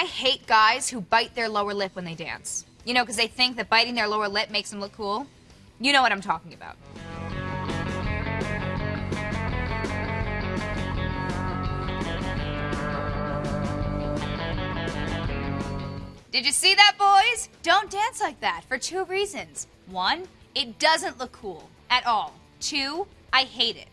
I hate guys who bite their lower lip when they dance. You know, because they think that biting their lower lip makes them look cool. You know what I'm talking about. Did you see that, boys? Don't dance like that for two reasons. One, it doesn't look cool at all. Two, I hate it.